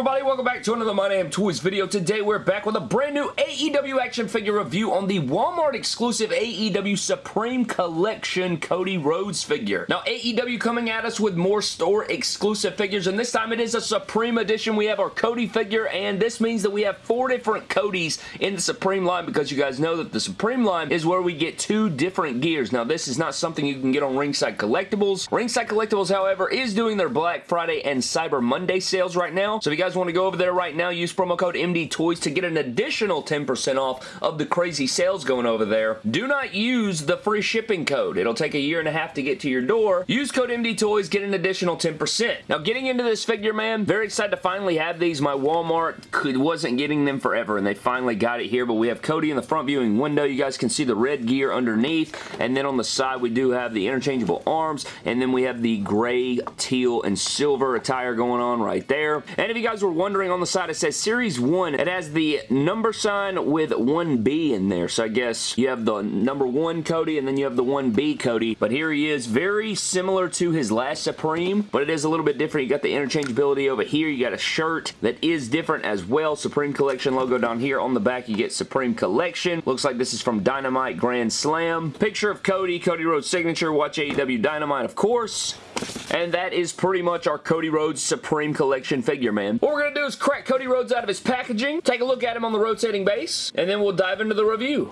everybody? Welcome back to another My Damn Toys video. Today we're back with a brand new AEW action figure review on the Walmart exclusive AEW Supreme Collection Cody Rhodes figure. Now AEW coming at us with more store exclusive figures and this time it is a Supreme edition. We have our Cody figure and this means that we have four different Codys in the Supreme line because you guys know that the Supreme line is where we get two different gears. Now this is not something you can get on Ringside Collectibles. Ringside Collectibles however is doing their Black Friday and Cyber Monday sales right now. So if you guys want to go over there right now, use promo code MD Toys to get an additional 10% off of the crazy sales going over there. Do not use the free shipping code. It'll take a year and a half to get to your door. Use code MD Toys, get an additional 10%. Now, getting into this figure, man, very excited to finally have these. My Walmart could, wasn't getting them forever, and they finally got it here, but we have Cody in the front viewing window. You guys can see the red gear underneath, and then on the side, we do have the interchangeable arms, and then we have the gray, teal, and silver attire going on right there. And if you guys were wondering, on the side it says Series 1. It has the number sign with 1B in there. So I guess you have the number 1 Cody and then you have the 1B Cody. But here he is. Very similar to his last Supreme, but it is a little bit different. You got the interchangeability over here. You got a shirt that is different as well. Supreme Collection logo down here. On the back you get Supreme Collection. Looks like this is from Dynamite Grand Slam. Picture of Cody, Cody Rhodes signature. Watch AEW Dynamite, of course. And that is pretty much our Cody Rhodes Supreme Collection figure, man. What we're going to do is crack Cody Rhodes out of his packaging, take a look at him on the rotating base, and then we'll dive into the review.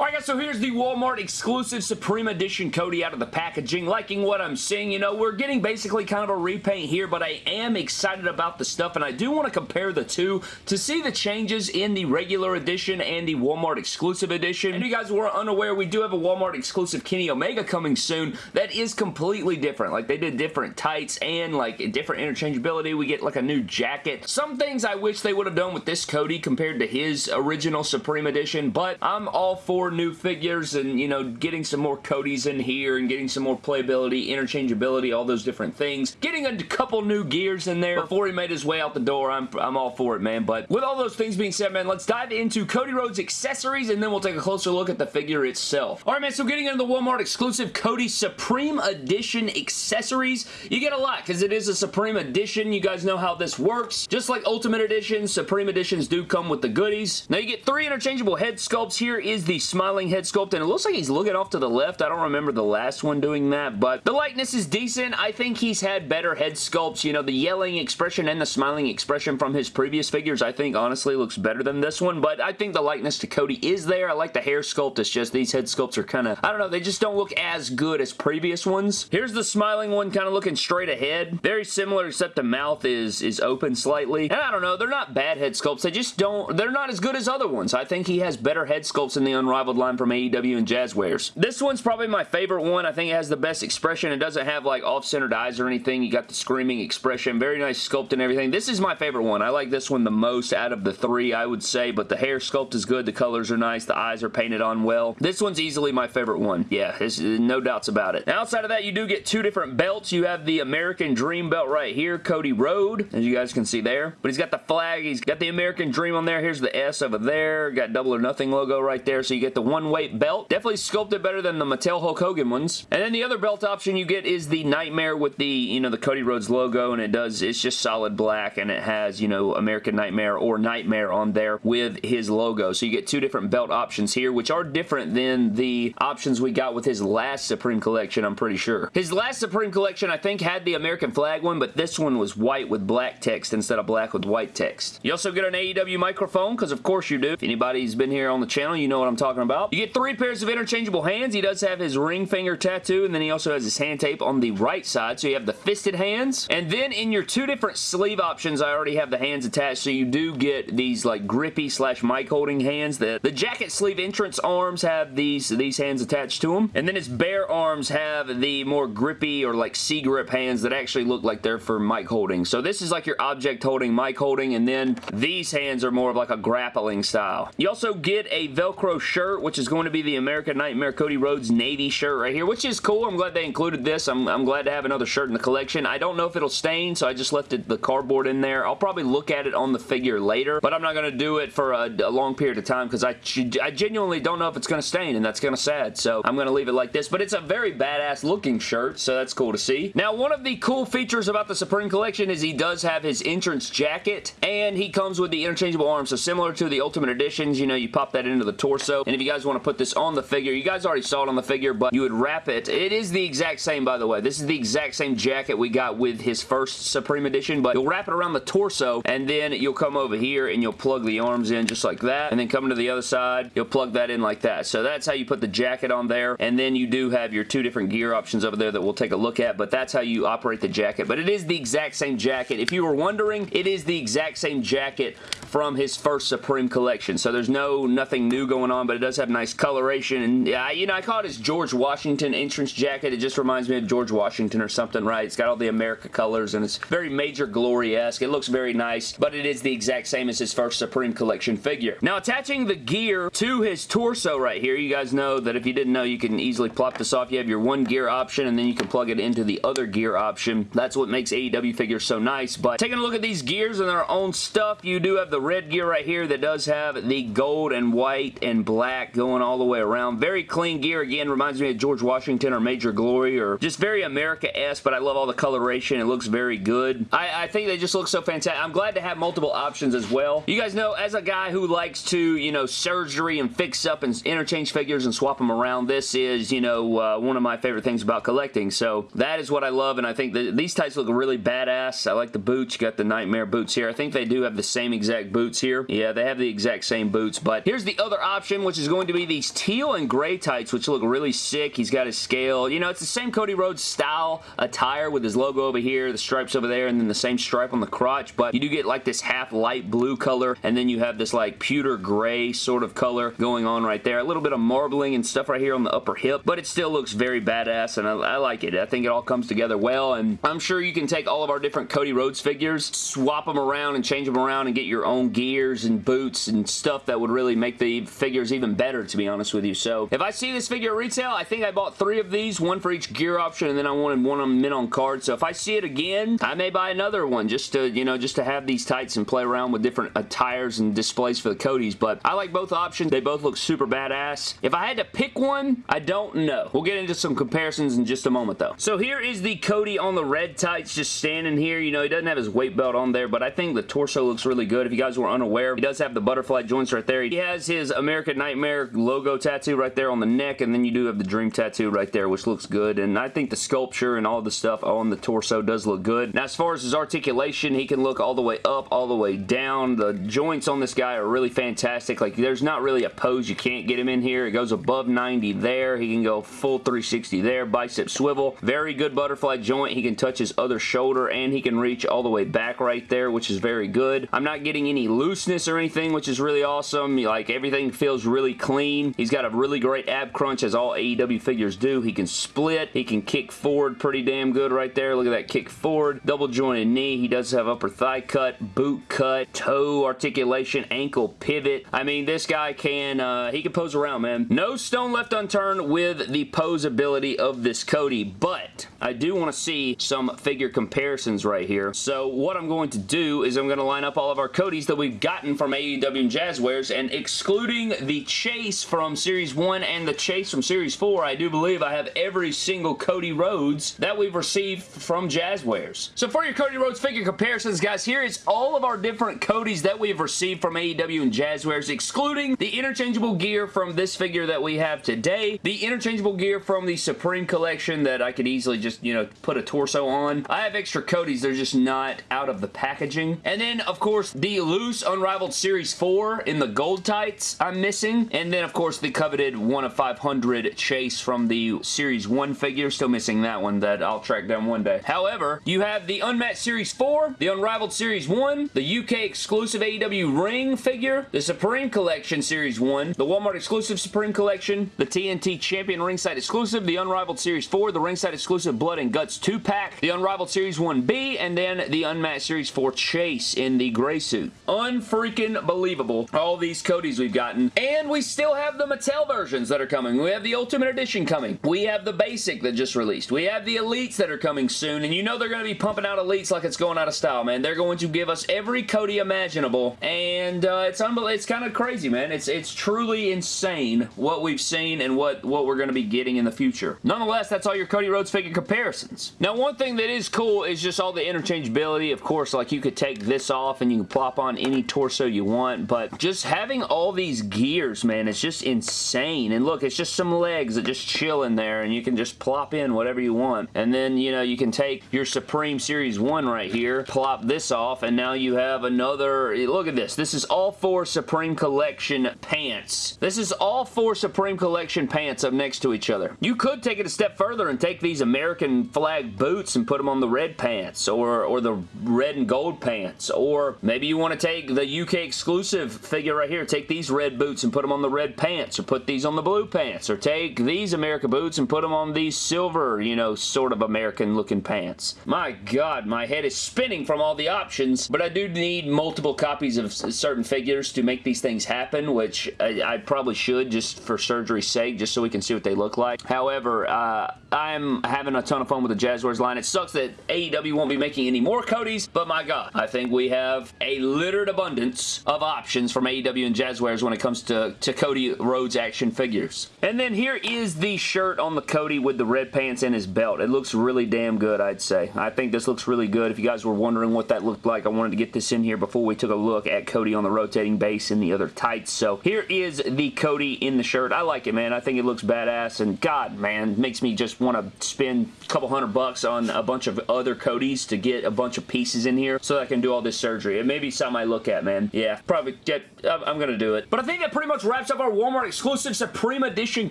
Alright guys, so here's the Walmart exclusive Supreme Edition Cody out of the packaging. Liking what I'm seeing, you know, we're getting basically kind of a repaint here, but I am excited about the stuff, and I do want to compare the two to see the changes in the regular edition and the Walmart exclusive edition. And if you guys were unaware, we do have a Walmart exclusive Kenny Omega coming soon that is completely different. Like, they did different tights and, like, different interchangeability. We get, like, a new jacket. Some things I wish they would have done with this Cody compared to his original Supreme Edition, but I'm all for new figures and, you know, getting some more Codys in here and getting some more playability, interchangeability, all those different things. Getting a couple new gears in there before he made his way out the door. I'm, I'm all for it, man. But with all those things being said, man, let's dive into Cody Rhodes accessories and then we'll take a closer look at the figure itself. Alright, man, so getting into the Walmart exclusive Cody Supreme Edition accessories, you get a lot because it is a Supreme Edition. You guys know how this works. Just like Ultimate Edition, Supreme Editions do come with the goodies. Now, you get three interchangeable head sculpts. Here is the smiling head sculpt, and it looks like he's looking off to the left. I don't remember the last one doing that, but the likeness is decent. I think he's had better head sculpts. You know, the yelling expression and the smiling expression from his previous figures, I think, honestly, looks better than this one, but I think the likeness to Cody is there. I like the hair sculpt. It's just these head sculpts are kind of, I don't know, they just don't look as good as previous ones. Here's the smiling one kind of looking straight ahead. Very similar, except the mouth is, is open slightly. And I don't know, they're not bad head sculpts. They just don't, they're not as good as other ones. I think he has better head sculpts in the Unrivaled line from AEW and Jazwares. This one's probably my favorite one. I think it has the best expression. It doesn't have like off-centered eyes or anything. You got the screaming expression. Very nice sculpt and everything. This is my favorite one. I like this one the most out of the three, I would say, but the hair sculpt is good. The colors are nice. The eyes are painted on well. This one's easily my favorite one. Yeah, uh, no doubts about it. Now, outside of that, you do get two different belts. You have the American Dream belt right here, Cody Rhodes, as you guys can see there. But he's got the flag. He's got the American Dream on there. Here's the S over there. Got double or nothing logo right there. So you get the one weight belt. Definitely sculpted better than the Mattel Hulk Hogan ones. And then the other belt option you get is the Nightmare with the, you know, the Cody Rhodes logo and it does, it's just solid black and it has, you know, American Nightmare or Nightmare on there with his logo. So you get two different belt options here, which are different than the options we got with his last Supreme Collection, I'm pretty sure. His last Supreme Collection, I think, had the American flag one, but this one was white with black text instead of black with white text. You also get an AEW microphone, because of course you do. If anybody's been here on the channel, you know what I'm talking about. You get three pairs of interchangeable hands. He does have his ring finger tattoo, and then he also has his hand tape on the right side, so you have the fisted hands. And then in your two different sleeve options, I already have the hands attached, so you do get these like grippy slash mic holding hands. The, the jacket sleeve entrance arms have these, these hands attached to them. And then his bare arms have the more grippy or like C-grip hands that actually look like they're for mic holding. So this is like your object holding, mic holding, and then these hands are more of like a grappling style. You also get a Velcro shirt shirt, which is going to be the American Nightmare Cody Rhodes Navy shirt right here, which is cool. I'm glad they included this. I'm, I'm glad to have another shirt in the collection. I don't know if it'll stain, so I just left it, the cardboard in there. I'll probably look at it on the figure later, but I'm not going to do it for a, a long period of time because I, I genuinely don't know if it's going to stain, and that's kind of sad, so I'm going to leave it like this, but it's a very badass looking shirt, so that's cool to see. Now, one of the cool features about the Supreme Collection is he does have his entrance jacket, and he comes with the interchangeable arms, so similar to the Ultimate Editions, you know, you pop that into the torso, and if you guys want to put this on the figure, you guys already saw it on the figure, but you would wrap it. It is the exact same, by the way. This is the exact same jacket we got with his first Supreme Edition, but you'll wrap it around the torso, and then you'll come over here, and you'll plug the arms in just like that, and then coming to the other side, you'll plug that in like that. So that's how you put the jacket on there, and then you do have your two different gear options over there that we'll take a look at, but that's how you operate the jacket. But it is the exact same jacket. If you were wondering, it is the exact same jacket from his first Supreme collection. So there's no nothing new going on, but it does have nice coloration. And yeah, you know, I call it his George Washington entrance jacket. It just reminds me of George Washington or something, right? It's got all the America colors and it's very Major Glory-esque. It looks very nice, but it is the exact same as his first Supreme collection figure. Now, attaching the gear to his torso right here, you guys know that if you didn't know, you can easily plop this off. You have your one gear option and then you can plug it into the other gear option. That's what makes AEW figures so nice, but taking a look at these gears and their own stuff, you do have the red gear right here that does have the gold and white and black going all the way around. Very clean gear. Again, reminds me of George Washington or Major Glory or just very America-esque, but I love all the coloration. It looks very good. I, I think they just look so fantastic. I'm glad to have multiple options as well. You guys know, as a guy who likes to, you know, surgery and fix up and interchange figures and swap them around, this is, you know, uh, one of my favorite things about collecting. So that is what I love, and I think that these types look really badass. I like the boots. You got the Nightmare boots here. I think they do have the same exact boots here. Yeah, they have the exact same boots, but here's the other option, which is going to be these teal and gray tights, which look really sick. He's got his scale. You know, it's the same Cody Rhodes style attire with his logo over here, the stripes over there, and then the same stripe on the crotch, but you do get like this half light blue color, and then you have this like pewter gray sort of color going on right there. A little bit of marbling and stuff right here on the upper hip, but it still looks very badass, and I, I like it. I think it all comes together well, and I'm sure you can take all of our different Cody Rhodes figures, swap them around and change them around and get your own gears and boots and stuff that would really make the figures even better, to be honest with you. So if I see this figure retail, I think I bought three of these, one for each gear option, and then I wanted one of them mint on card. So if I see it again, I may buy another one just to, you know, just to have these tights and play around with different attires and displays for the Codys. But I like both options. They both look super badass. If I had to pick one, I don't know. We'll get into some comparisons in just a moment, though. So here is the Cody on the red tights just standing here. You know, he doesn't have his weight belt on there, but I think the torso looks really good. If you guys were unaware, he does have the butterfly joints right there. He has his American Nightmare logo tattoo right there on the neck, and then you do have the Dream tattoo right there, which looks good. And I think the sculpture and all the stuff on the torso does look good. Now, as far as his articulation, he can look all the way up, all the way down. The joints on this guy are really fantastic. Like, there's not really a pose you can't get him in here. It goes above 90 there. He can go full 360 there. Bicep swivel. Very good butterfly joint. He can touch his other shoulder, and he can reach all the way back right there, which is very good. I'm not getting any looseness or anything, which is really awesome. Like, everything feels really clean. He's got a really great ab crunch, as all AEW figures do. He can split. He can kick forward pretty damn good right there. Look at that kick forward. Double jointed knee. He does have upper thigh cut, boot cut, toe articulation, ankle pivot. I mean, this guy can, uh, he can pose around, man. No stone left unturned with the pose ability of this Cody, but I do want to see some figure comparisons right here. So what I'm going to do is I'm going to line up all of our Codys that we've gotten from AEW and Jazwares, and excluding the Chase from Series 1 and the Chase from Series 4, I do believe I have every single Cody Rhodes that we've received from Jazwares. So for your Cody Rhodes figure comparisons, guys, here is all of our different Codys that we've received from AEW and Jazwares, excluding the interchangeable gear from this figure that we have today, the interchangeable gear from the Supreme Collection that I could easily just, you know, put a torso on. I have extra Codys, they're just not out of the packaging. And then, of course, the loose Unrivaled Series 4 in the gold tights I'm missing. And then, of course, the coveted 1 of 500 Chase from the Series 1 figure. Still missing that one that I'll track down one day. However, you have the Unmatched Series 4, the Unrivaled Series 1, the UK exclusive AEW Ring figure, the Supreme Collection Series 1, the Walmart exclusive Supreme Collection, the TNT Champion Ringside exclusive, the Unrivaled Series 4, the Ringside exclusive Blood and Guts 2-pack, the Unrivaled Series 1B, and then the Unmatched Series 4 Chase in the gray suit. Unfreaking believable. All these Codys we've gotten. And we we still have the Mattel versions that are coming. We have the Ultimate Edition coming. We have the Basic that just released. We have the Elites that are coming soon, and you know they're going to be pumping out Elites like it's going out of style, man. They're going to give us every Cody imaginable, and uh, it's it's kind of crazy, man. It's it's truly insane what we've seen and what, what we're going to be getting in the future. Nonetheless, that's all your Cody Rhodes figure comparisons. Now, one thing that is cool is just all the interchangeability. Of course, like you could take this off and you can plop on any torso you want, but just having all these gears, man, it's just insane. And look, it's just some legs that just chill in there and you can just plop in whatever you want. And then, you know, you can take your Supreme Series 1 right here, plop this off, and now you have another, look at this. This is all four Supreme Collection pants. This is all four Supreme Collection pants up next to each other. You could take it a step further and take these American flag boots and put them on the red pants or, or the red and gold pants. Or maybe you want to take the UK exclusive figure right here. Take these red boots and put them on the red pants or put these on the blue pants or take these America boots and put them on these silver, you know, sort of American looking pants. My God, my head is spinning from all the options, but I do need multiple copies of certain figures to make these things happen, which I, I probably should just for surgery's sake, just so we can see what they look like. However, uh, I'm having a ton of fun with the Jazwares line. It sucks that AEW won't be making any more Codys, but my God, I think we have a littered abundance of options from AEW and Jazwares when it comes to, to Cody Rhodes action figures. And then here is the shirt on the Cody with the red pants and his belt. It looks really damn good, I'd say. I think this looks really good. If you guys were wondering what that looked like, I wanted to get this in here before we took a look at Cody on the rotating base and the other tights. So here is the Cody in the shirt. I like it, man. I think it looks badass, and God, man, makes me just want to spend a couple hundred bucks on a bunch of other Codys to get a bunch of pieces in here so I can do all this surgery. It may be something I look at, man. Yeah, probably get, I'm going to do it. But I think that pretty much wraps up our Walmart exclusive Supreme Edition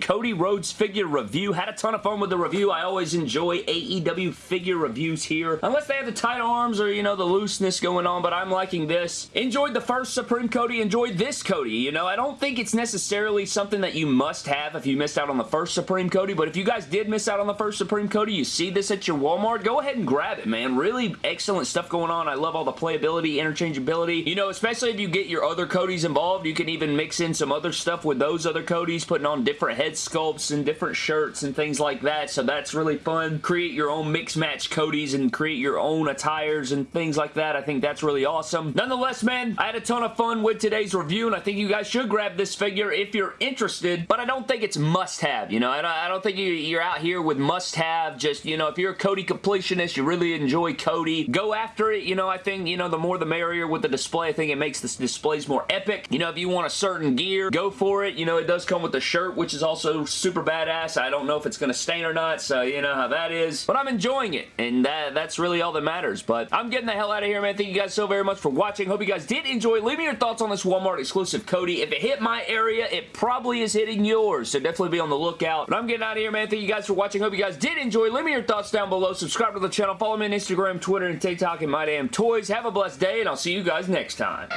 Cody Rhodes figure review. Had a ton of fun with the review. I always enjoy AEW figure reviews here. Unless they have the tight arms or, you know, the looseness going on, but I'm liking this. Enjoyed the first Supreme Cody. Enjoyed this Cody. You know, I don't think it's necessarily something that you must have if you missed out on the first Supreme Cody, but if you guys did miss out on the first Supreme Cody, you see this at your Walmart, go ahead and grab it, man. Really excellent stuff going on. I love all the playability, interchangeability. You know, especially if you get your other Codys involved, you can even mix in some other stuff with those other Codys, putting on different head sculpts and different shirts and things like that, so that's really fun. Create your own mix match Codys and create your own attires and things like that. I think that's really awesome. Nonetheless, man, I had a ton of fun with today's review, and I think you guys should grab this figure if you're interested, but I don't think it's must-have, you know? I don't, I don't think you, you're out here with must-have, just, you know, if you're a Cody completionist, you really enjoy Cody, go after it, you know, I think, you know, the more the merrier with the display. I think it makes the displays more epic. You know, if you want a certain gear, go for it. You know, it does come with the shirt, which is also super badass. I don't know if it's going to stain or not, so you know how that is. But I'm enjoying it, and that, that's really all that matters. But I'm getting the hell out of here, man. Thank you guys so very much for watching. Hope you guys did enjoy. Leave me your thoughts on this Walmart exclusive Cody. If it hit my area, it probably is hitting yours, so definitely be on the lookout. But I'm getting out of here, man. Thank you guys for watching. Hope you guys did enjoy. Leave me your thoughts down below. Subscribe to the channel. Follow me on Instagram, Twitter, and TikTok, and My Damn Toys. Have a blessed day, and I'll see you guys next time.